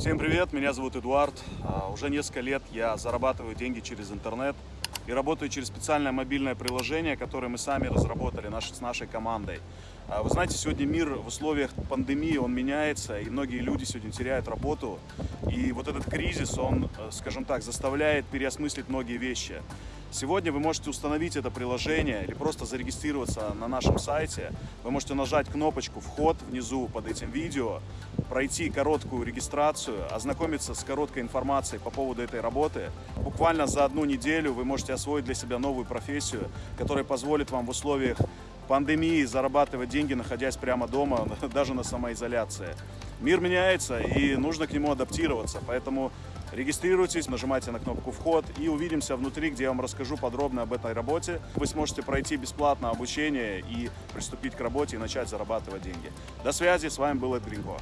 Всем привет, меня зовут Эдуард. А, Уже несколько лет я зарабатываю деньги через интернет и работаю через специальное мобильное приложение, которое мы сами разработали с нашей командой. А, Вы знаете, сегодня мир в условиях пандемии, он меняется, и многие люди сегодня теряют работу. И вот этот кризис, он, э, скажем так, заставляет переосмыслить многие вещи. Сегодня вы можете установить это приложение или просто зарегистрироваться на нашем сайте. Вы можете нажать кнопочку «Вход» внизу под этим видео, пройти короткую регистрацию, ознакомиться с короткой информацией по поводу этой работы. Буквально за одну неделю вы можете освоить для себя новую профессию, которая позволит вам в условиях пандемии зарабатывать деньги, находясь прямо дома, даже на самоизоляции. Мир меняется и нужно к нему адаптироваться, поэтому регистрируйтесь, нажимайте на кнопку «Вход» и увидимся внутри, где я вам расскажу подробно об этой работе. Вы сможете пройти бесплатно обучение и приступить к работе и начать зарабатывать деньги. До связи, с вами был Эд Гринько.